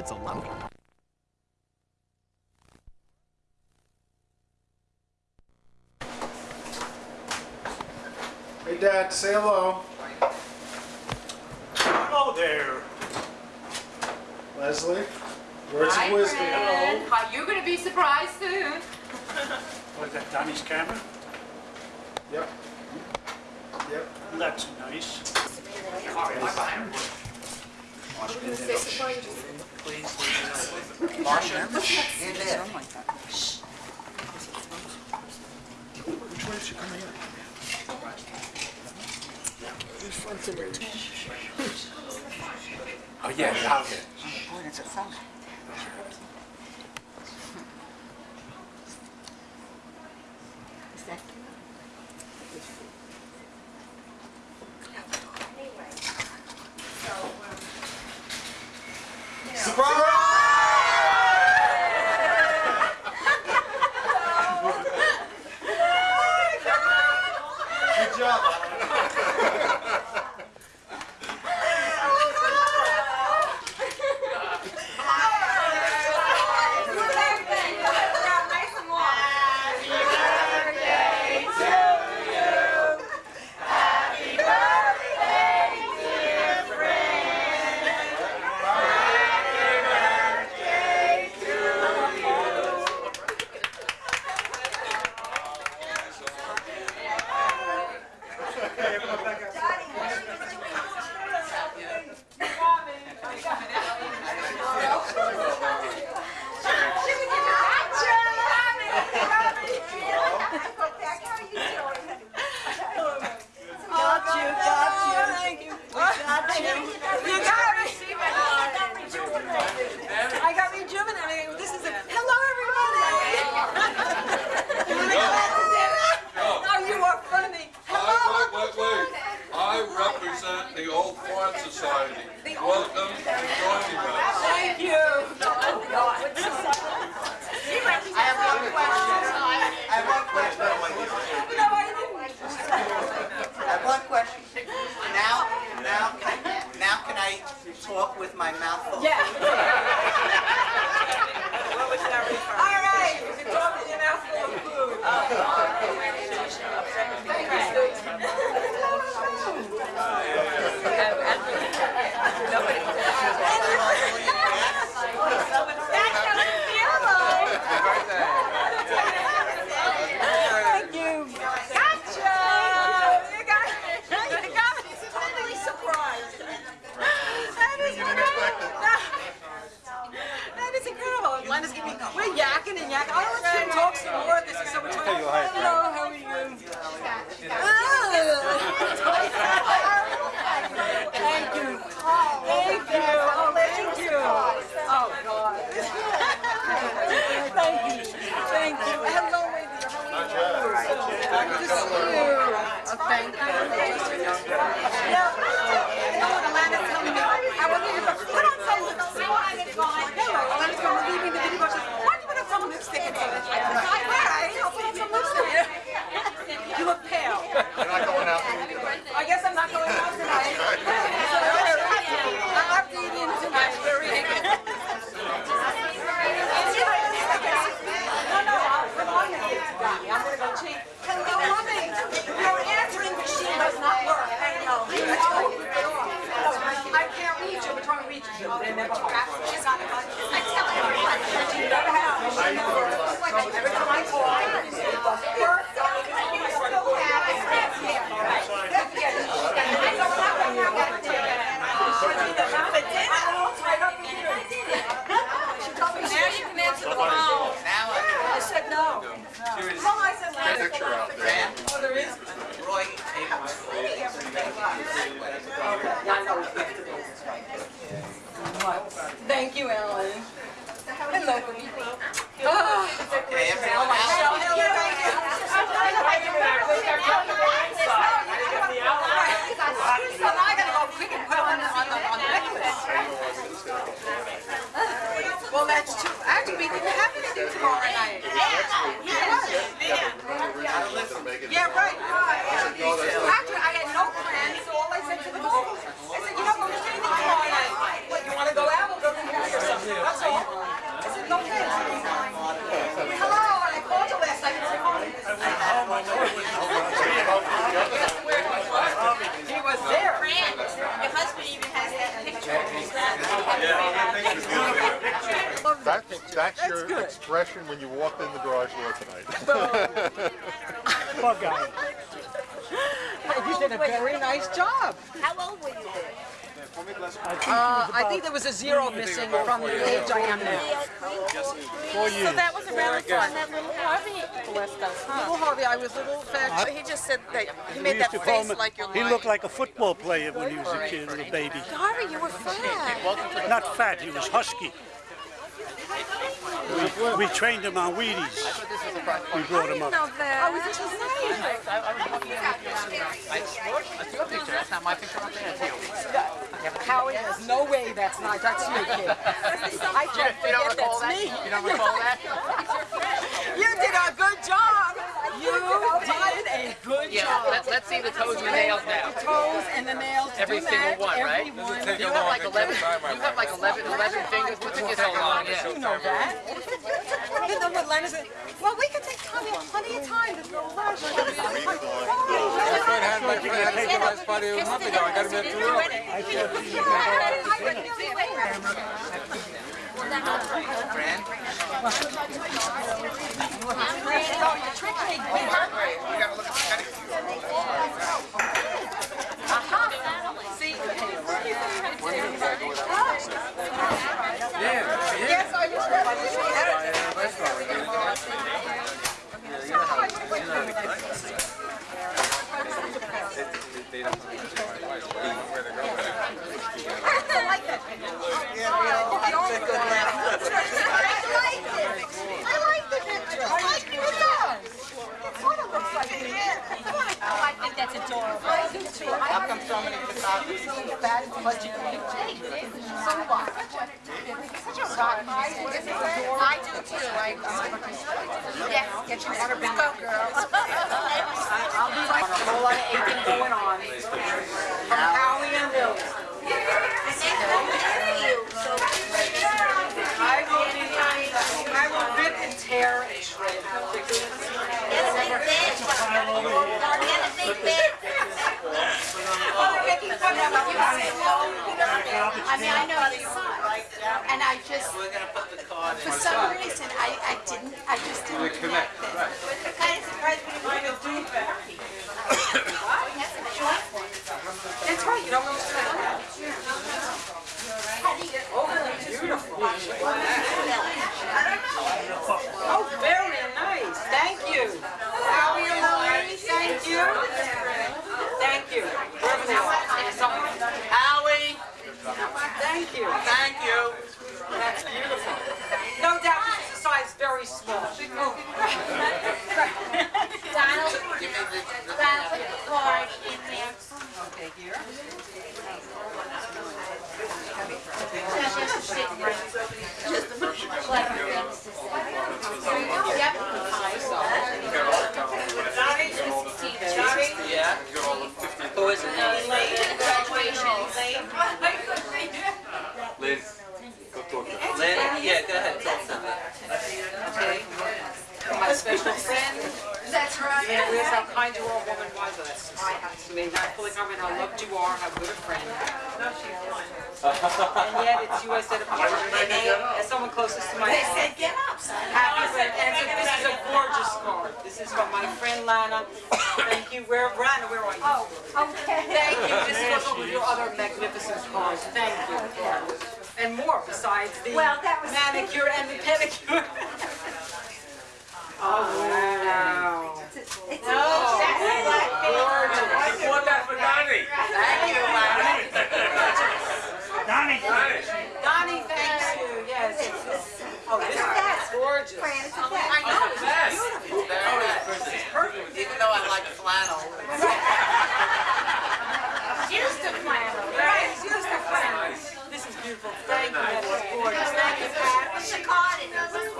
gets a lump. Hey, Dad, say hello. Hello there. Leslie, words Hi, of wisdom. Friend. Hello. You're going to be surprised soon. what is that, Donnie's camera? Yep. Yep. That's nice. Sorry, I'm behind please? Marsha? Which way is she coming in? In front of Oh, yeah, out here. Oh, it's a life, Hello, how are you? Oh. Thank you. Thank you. Oh, thank you. Oh, God. thank you. Thank you. Hello, lady. How are you? Just you. Thank you. No, Alana why do you put on some lipstick? I said, I wear What's that? That That's, that's That's your good. expression when you walked in the garage door tonight. Poor guy. You did a very nice job. How old were you there? Uh, I think there was a zero missing from the age I am now. Four So that was a really fun. That little Harvey blessed us, huh? Little Harvey, I was little fat. He just said that he made that face like you're he looked like a football player when he was a kid, a baby. Harvey, you were fat. Not fat, he was husky. We, we trained him on Wheaties. We brought him up. know that. Oh, this was nice. Howie, there's no way that's not, that's you, kid. I can't forget that's me. You don't recall that? You did a good job. You did a good Yeah, job. let, let's see the toes and the nails now. Toes and the nails do Every single match, one, right? every one. You have like 11, you have like 11, 11 fingers. What took you so long? You Yeah. know that. You know what Leonard said? Well, we can take time, we have plenty of time, there's no rush. had my friend had his last party a month ago. I got him in too early. Yes, I was ready. I like that picture. I like the picture. I like it does. It sort of looks like me. I think that's adorable. I do too. How come so many photographers? That is what you think. So what? I do too. I, um, yes, get your water bingo, girls. I'll be right. A whole lot of aching going on. From Howie and Lily. I will be, I will rip and tear and shred. How ridiculous. I mean, I know you and I just, for some reason, I, I didn't, I just didn't connect it. Kind of surprised me. That's right, you don't know what's Beautiful. Oh, very nice. Thank you. Thank you. Thank you. Whoever they are. Howie, Thank you. thank you. That's beautiful. No doubt this is a size very small. Donald, the, the Donald, put the card in there. Okay, here. Just sit right. Just the clever things to say. Yep. Johnny, Johnny, yeah. Who is it? Lynn, go talk to her. Lynn? Yeah, go ahead, talk to me. okay. My special friend. That's right. Yeah, realize how kind you are, woman was us. To me, not fully comprehend how loved you are, how good a friend. And yet, it's you I said apart. As someone closest to my They said, get up, son. Happy birthday. And so this is a gorgeous card. This is from my friend Lana. Thank you. Where, Lana, where are you? Oh, okay. Thank you. This goes over your other magnificent cards. Thank you. And more besides the Well, that was- manicure and the pedicure. Oh, wow. It's Oh, gorgeous. Want that for Donnie? Thank you, Larry. Donnie, Donnie, thanks you. Yes. Oh, this is gorgeous. I know, it's beautiful. Very nice. Even though I like flannel. Used to flannel. Right, it's used to flannel. This is beautiful. Thank you. That is gorgeous. Thank you, Pat. What's the card?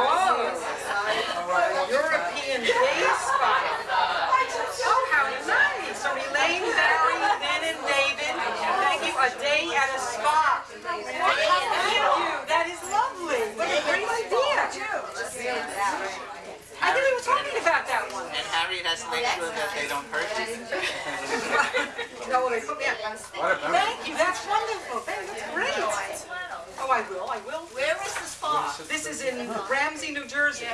Whoa. European base file. Oh, how nice. So Elaine, Barry, Ben, and David. Thank you. A day has to make sure that they don't hurt you. No, they put me on. Thank you, that's wonderful, Thank you. that's great. Oh, I will, I will. Where is the spa? This is in Ramsey, New Jersey,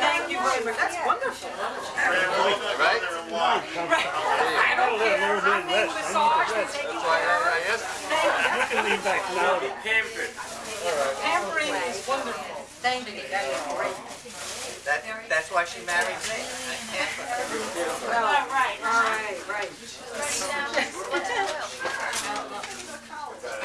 Thank you very much, That's wonderful. Right? I don't care, I'm being massaged and why care of. You can lean back. Pampering is wonderful. Thank you, that is great. That, that's why she married me. Well, all right, right.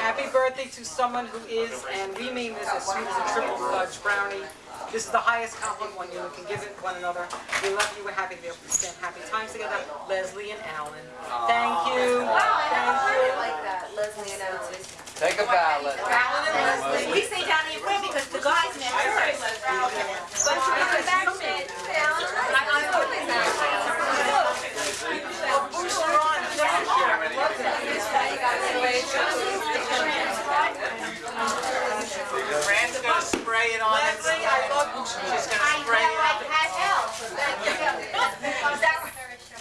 Happy birthday to someone who is, and we mean this as sweet as a triple fudge brownie. This is the highest compliment one you can give it one another. We love you, we're happy to be able to spend happy times together. Leslie and Alan. Thank you. Thank you. like that, Leslie and Ellen. Take a bow, Leslie. Alan and Leslie. We say down in room because the guys met first. But you come back, Sid. I'm always Fran's gonna spray it on it. Leslie, I love you. She's gonna spray it on it.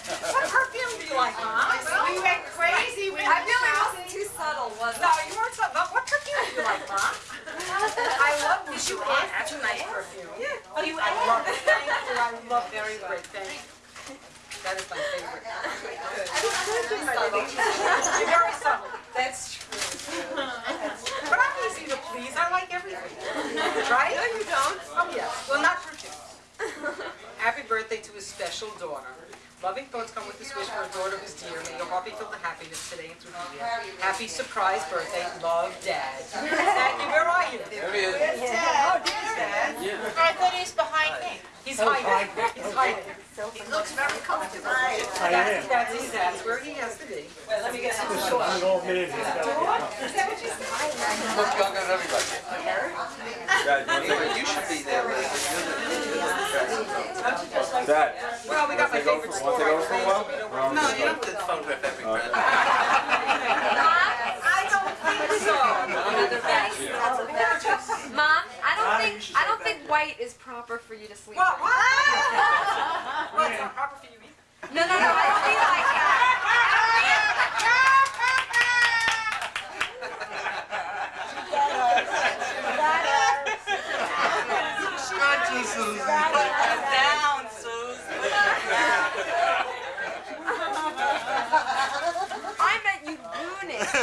What perfume do you like, huh? We went crazy. I feel like it wasn't too subtle, was No, you weren't so, but what perfume do you like, huh? I love you. You asked. That's a nice perfume. Yeah. You I love it. Thank you. I love very great. Thank you. That is my favorite. You're very subtle. That's true. But I'm easy to please. I like everything. Right? No, you don't. Oh, yeah. Well, not perfume. Happy birthday to his special daughter. Loving thoughts come with this wish for a daughter who's dear. May your heart be filled with happiness today and through the year. Happy surprise birthday. Love, Dad. Dad, you, where are you? There he is. Oh, there's Dad. I thought he was behind me. He's hiding. He's hiding. He looks very comfortable. I That's, that's his, that's where he has to be. Wait, let me get some shorts. I'm an old man. He looks younger than everybody. You should be there, Dad. Well, we got my favorite store. take over for a while? No, you don't have to photograph every present. I don't think so. Mom, I don't think I don't think white is proper for you to sleep. What, with. what? Well, it's not proper for you either. No, no, no, I don't feel like that. Down, Susan. I meant you goonish.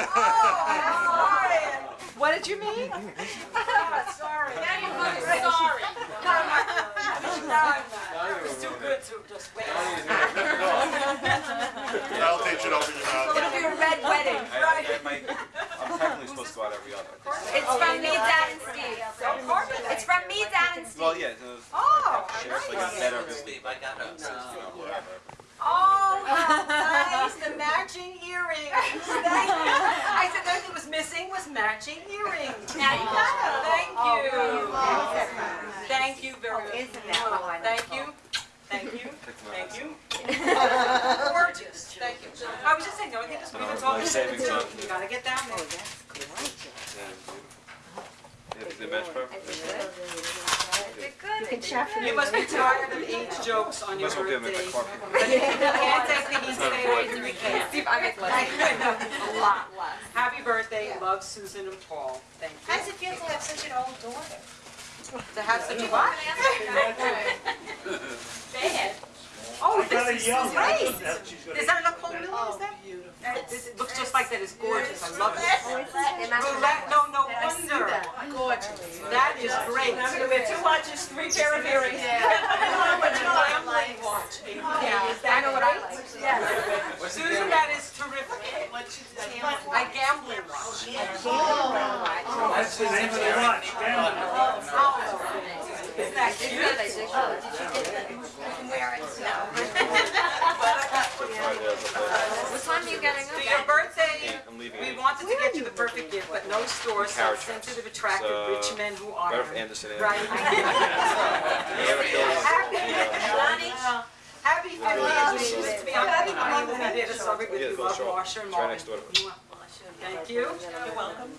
What did you mean? Sorry. Now you're looking sorry. It's too good to just wait. That'll teach it over your mouth. It'll be a red wedding. I'm technically supposed to go out every other. It's from me, Dad, and Steve. It's from me, Dad, and Steve. Well, yeah, it was Oh, shares like a better Steve, I got it. you know, whatever. oh, how nice, the matching earrings. Thank you. I the only thing was missing was matching earrings. Now you got them. Thank you. Thank you very much. Thank you. Thank you. Thank you. Gorgeous. Thank you. I was just saying, the only thing is we've been talking. savings on- You gotta get down there. Yeah, is it match perfect? They're good. You must be tired of age jokes on your Must well give me birthday. my carpet. But if you can't take the heat, stay away from the can. Steve, I make less. A lot less. Happy birthday, love Susan and Paul. Thank How you. does it feel to have such an old daughter? To have such a what? Bad. Oh, Gotta this is yell. great. That's- she's gonna- Is that Nicole Miller, is that? Oh, this it looks just like that, it's gorgeous, I love it. Roulette, no, no wonder. Gorgeous. That is great. I'm gonna wear two watches, three pair of earrings. Gambling watch. Yeah, I know what I like. Susan, that is terrific. A gambling watch. That's the name of the watch. Oh. Gambling. Oh. Isn't oh, that cute? What time are you getting For up? your birthday, we wanted to get you the perfect gift, but no store sells sensitive, Tops. attractive, So, rich men who are. Ralph Anderson. Right. Happy, happy fiftieth, we used to be on, I will be there to celebrate with Yeah, you, Phil love Shaw. Marsha and It's right Marvin. Thank you. You're welcome.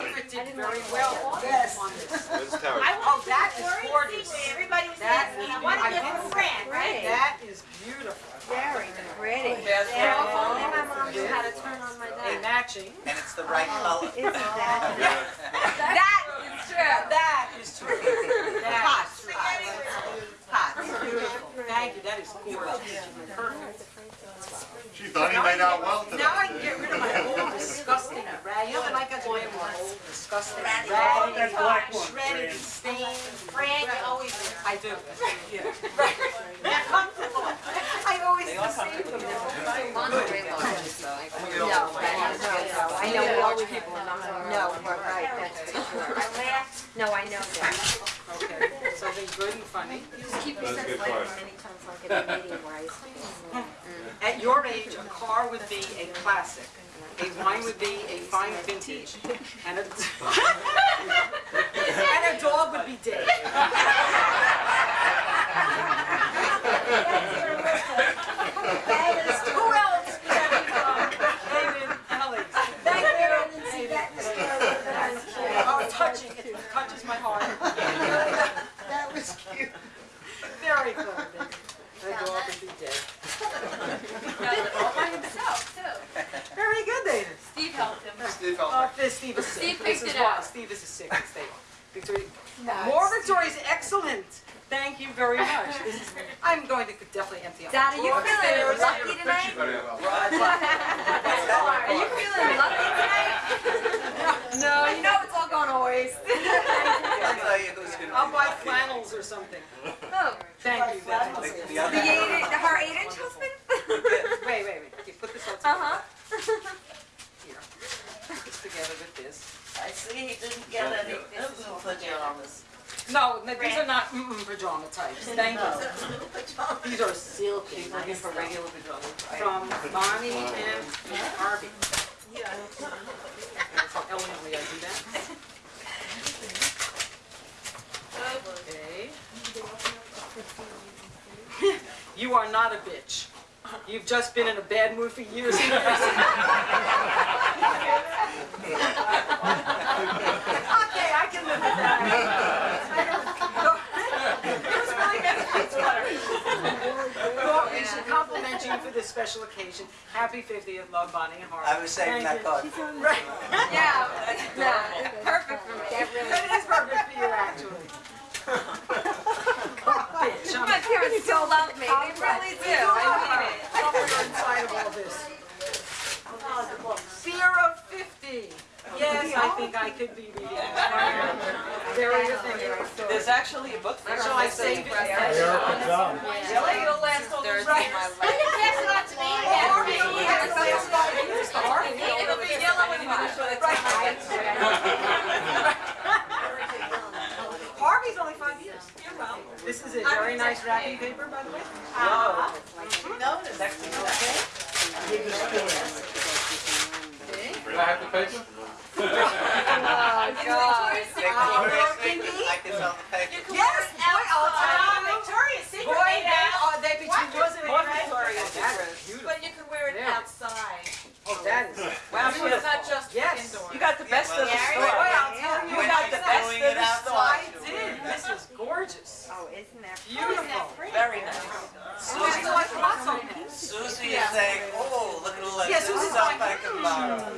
It did very well Yes. on this. Where's Terry? Oh, that is gorgeous. Everybody was That asking, I want to get beautiful. a friend, right? That is beautiful. Very pretty. Yes, Yeah, my mom knew how to turn on my A dad. matching. And it's the right oh, color. Isn't that? That is true. That is true. That is true. Hot. Beautiful. Thank you, that is gorgeous. Perfect. She thought he made out well today. Now I can get rid of my old disgusting rag. You know, like I do my old disgusting rag. That black one, Shredded Fran. stained. Fran, you always I do. Yeah. They're comfortable. I always deceive them. No, I know we always people. No, we're right, that's for sure. No, I know that. Okay, something good and funny. Keep That's a good part. many times like at a meeting where I. At your age, a car would be a classic. A wine would be a fine vintage. And a, and a dog would be dead. Who else? David, Alex. Thank you. Oh, touching, it touches my heart. That was cute. Very good. A dog would be dead. All by himself, too. Very good, David. Steve helped him. Steve Oh, this Steve is sick. Steve This picked is it why out. Steve is sick. Stay on. Victoria. More Victoria's excellent. Thank you very much. This is, I'm going to definitely empty out. my Dad, are you drawer. feeling lucky tonight? Are you feeling lucky tonight? No, you know it's all going to waste. I'll tell you who's gonna I'll be buy flannels or something. Oh, Thank you. That's The- the the other- eight, her eight-inch husband? Wait, wait, wait. Okay, put this all together. Uh-huh. Here. Put this together with this. I see he didn't get any blue pajamas. No, no, these are not mm-mm pajama types. Thank you. These are silky. Looking for regular pajamas. From Bonnie and Harvey. So elegantly I do that. Okay. You are not a bitch. You've just been in a bad mood for years. Okay, I can live with that. It was really good. Well, we should compliment you for this special occasion. Happy 50th, love Bonnie and Harvey. I was saving that card. Right. Yeah, no, perfect for me. That is perfect for you, actually. Bitch, I'm My parents still love me, they really do, I mean it. somewhere inside of all this. Fear of 50. Yes, I think I could be reading this. Very. There's actually a book there. Shall I save it? Really? It'll last all those right. You can pass it on to me. Harvey only has to last five years. Harvey. It'll be yellow and white by the time I get to it. Harvey's only five years. This is a very nice wrapping paper, by the way. No, there's actually no. Do I have the paper? Oh, God. Victoria's Secret, I can sell the paper. Yes, boy, tell you. Victoria's Secret Boy, they are, they between What? mine. That's. But you can wear it Yeah. outside. Oh, that is Wow, so it's not just Yes. indoors. You got the best of the Yeah, store. I'll tell you. You got the best of the store. I did. This is gorgeous. Oh, isn't that? Beautiful. Very nice. Susie like lots of them. Susie is saying, oh, look at all that Yeah, Susie's stuff I can borrow.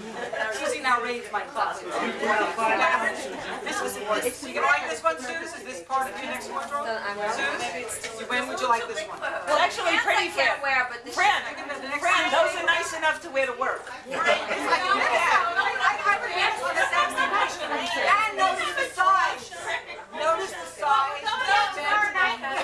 Susie now my closet. This was, this, you gonna like this one, Suze? Is this part of your next wardrobe? Suze, when would you like this one? Well, actually, pretty I can't wear, but this. Fran, The next Fran, those are nice enough to wear to work. And notice the size. Notice the size.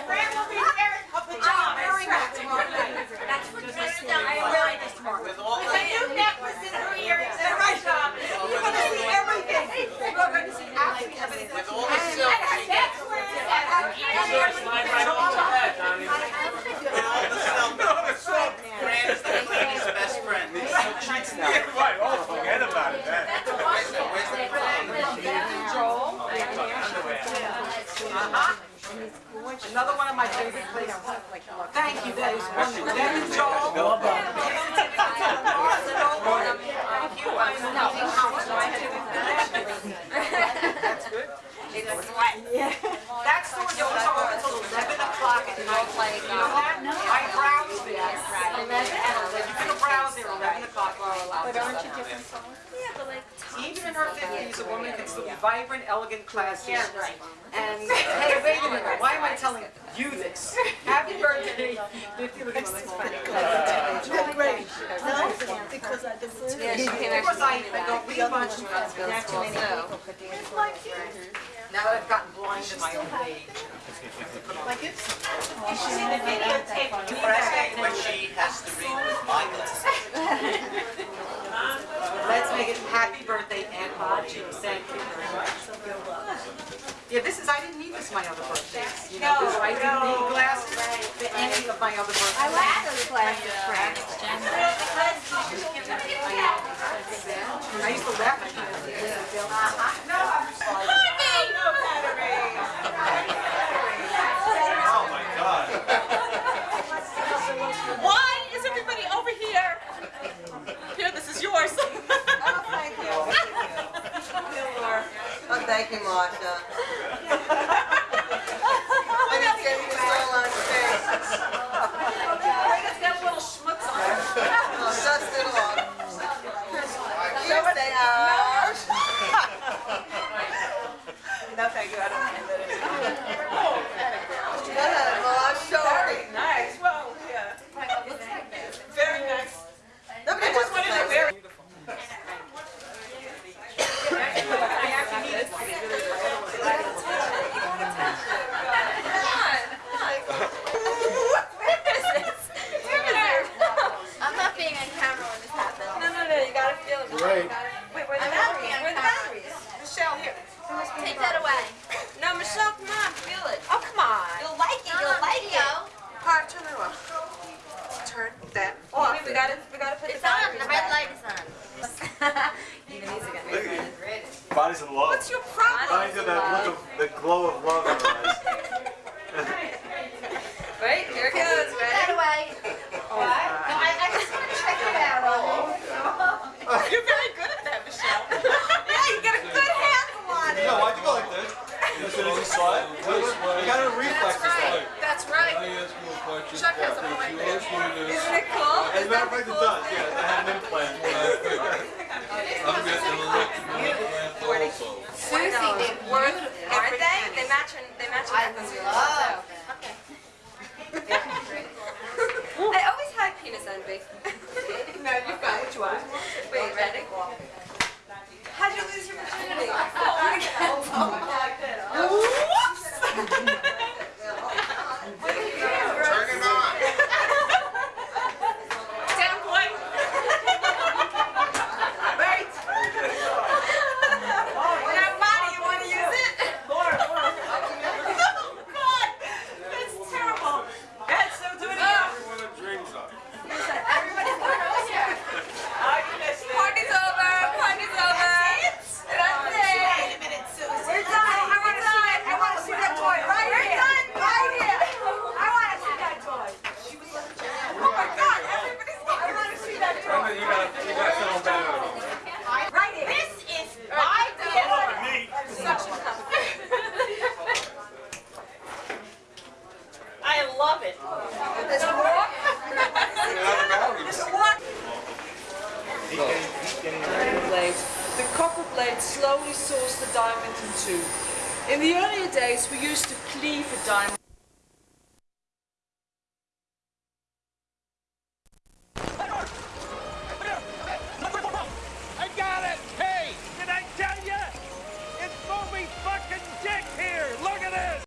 Fran will be wearing a I'm pajama. wearing that tomorrow night. That's what Tristan I I am am wearing this tomorrow. With all A the, new necklace and her earrings and her Right. pajama. You're gonna see everything. You're going to see absolutely everything. With all the silk, her necklace and her earrings. Slide right over the head, Donnie. with all the silk. Fran is the lady's best friend. Right, oh, forget about it. Where's the, where's the Joel. Uh-huh. Another one of my favorite places. Thank you, that is wonderful. That's what? Yeah. That store doors are open until 11 o'clock at night. You know that? No. I browse there. 11 You're going to browse there 11 o'clock. But aren't you different? Yeah, but like... Even in her 50s, a woman can still be vibrant, elegant, classy. Yeah, right. And, hey, wait a minute, why am I telling you this? Happy birthday. 50 looking like. Great. No, because I do it. Yeah, she can actually do that. Because I don't read much. Not too many people could do it. It's like you now that I've gotten blind in my old age. Depressing when she has to read with my glasses. Let's make it happy birthday, Aunt Margie, thank you very much. Yeah, this is, I didn't need this my other birthdays, you know, this, I didn't need glasses for any of my other birthdays. I like those glasses, Frank. I used to laugh at you. Oh my God. Why is everybody over here? Here, this is yours. Thank you. Oh, thank you, Marcia. I didn't get you all on space. It's got a little schmutz on it. Oh, dust it off. You say, uh. No, thank you. I don't mind that Go ahead, Marcia. Very nice. Well, yeah. Very nice. Nobody I wants just to wanted play to with very. I'm not being on camera when this happens. No, no, no. You gotta feel it. Great. Wait, where are the batteries? Where are the batteries? Michelle, here. Take that away. No, Michelle, come on, feel it. Oh, come on. You'll like it. You'll like it. Hard, turn it off. Turn that off. We gotta, we gotta put the It's on. batteries The red back. light is on. Even these are getting red. Body's in love. What's your problem? Body's got that look of, the glow of love in her eyes. Right, here it goes. Put that away. You're very good at that, Michelle. yeah, you get a good handle on it. No, why'd you go like this? As soon as you saw it? You got a reflex this time. That's right. I ask you a question. Chuck has a If point you there. ask me this, Isn't it cool? As a matter of fact, it does, yeah. I had an implant. I'm getting an electrical implant also. Susie, they're Worth, beautiful. aren't they? They match and they match. I love. I